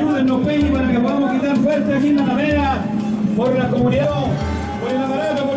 Ayúdennos, Peñi, para que podamos quitar fuerte aquí en la Alameda, por la comunidad, por el aparato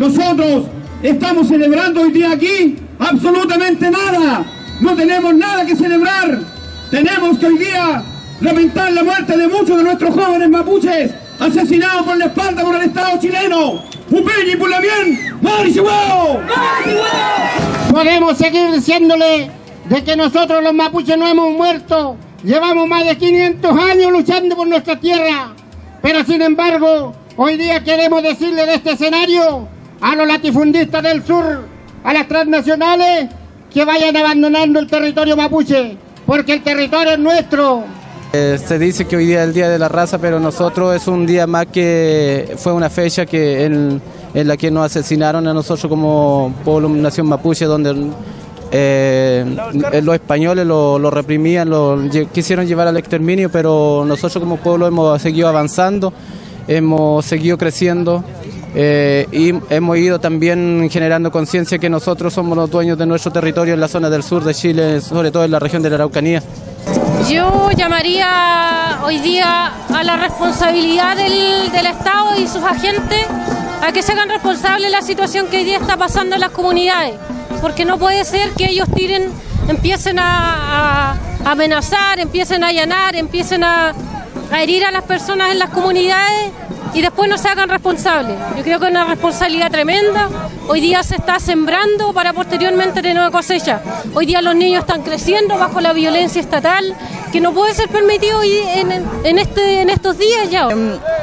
Nosotros estamos celebrando hoy día aquí absolutamente nada. No tenemos nada que celebrar. Tenemos que hoy día lamentar la muerte de muchos de nuestros jóvenes mapuches asesinados por la espalda por el Estado chileno. Upeñi por la bien, Mari Chihuahua. Podemos seguir diciéndole de que nosotros los mapuches no hemos muerto. Llevamos más de 500 años luchando por nuestra tierra. Pero sin embargo, hoy día queremos decirle de este escenario a los latifundistas del sur, a las transnacionales, que vayan abandonando el territorio mapuche, porque el territorio es nuestro. Eh, se dice que hoy día es el Día de la Raza, pero nosotros es un día más que fue una fecha que en, la que nos asesinaron a nosotros como pueblo nación mapuche, donde eh, los españoles lo, lo reprimían, lo quisieron llevar al exterminio, pero nosotros como pueblo hemos seguido avanzando, hemos seguido creciendo. Eh, y hemos ido también generando conciencia que nosotros somos los dueños de nuestro territorio en la zona del sur de Chile, sobre todo en la región de la Araucanía. Yo llamaría hoy día a la responsabilidad del, del Estado y sus agentes a que se hagan responsables de la situación que hoy día está pasando en las comunidades, porque no puede ser que ellos tiren, empiecen a, a amenazar, empiecen a allanar, empiecen a, a herir a las personas en las comunidades y después no se hagan responsables. Yo creo que es una responsabilidad tremenda. Hoy día se está sembrando para posteriormente tener cosecha. Hoy día los niños están creciendo bajo la violencia estatal, que no puede ser permitido en, en este, en estos días ya.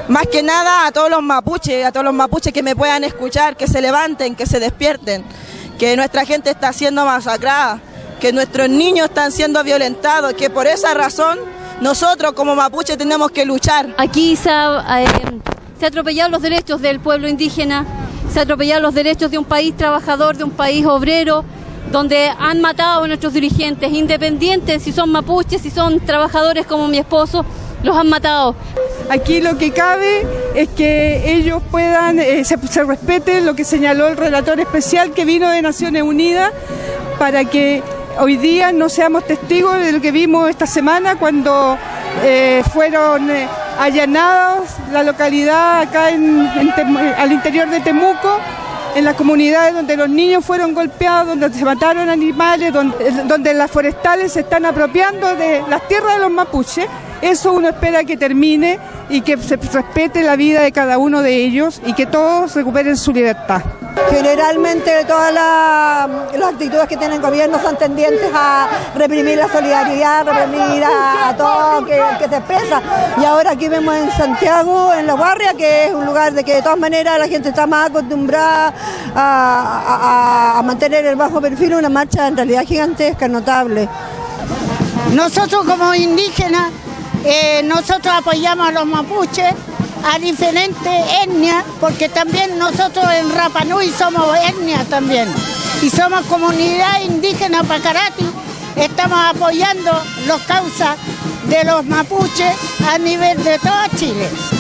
Más que nada a todos los mapuches, a todos los mapuches que me puedan escuchar, que se levanten, que se despierten, que nuestra gente está siendo masacrada, que nuestros niños están siendo violentados, que por esa razón nosotros como mapuches tenemos que luchar. Aquí se ha, eh, se ha atropellado los derechos del pueblo indígena, se ha atropellado los derechos de un país trabajador, de un país obrero, donde han matado a nuestros dirigentes, independientes si son mapuches, si son trabajadores como mi esposo, los han matado. Aquí lo que cabe es que ellos puedan, eh, se, se respete lo que señaló el relator especial que vino de Naciones Unidas para que hoy día no seamos testigos de lo que vimos esta semana cuando eh, fueron eh, allanados la localidad acá al interior de Temuco en las comunidades donde los niños fueron golpeados, donde se mataron animales, donde, donde las forestales se están apropiando de las tierras de los mapuches. Eso uno espera que termine y que se respete la vida de cada uno de ellos y que todos recuperen su libertad. Generalmente todas la- las actitudes que tiene el gobierno son tendientes a reprimir la solidaridad, reprimir a, todo que, que se expresa. Y ahora aquí vemos en Santiago, en La Guardia, que es un lugar de que de todas maneras la gente está más acostumbrada a mantener el bajo perfil, una marcha en realidad gigantesca, notable. Nosotros como indígenas, eh, nosotros apoyamos a los mapuches, a diferentes etnias, porque también nosotros en Rapa Nui somos etnia también. Y somos comunidad indígena Pacarati, estamos apoyando las causas de los mapuches a nivel de todo Chile.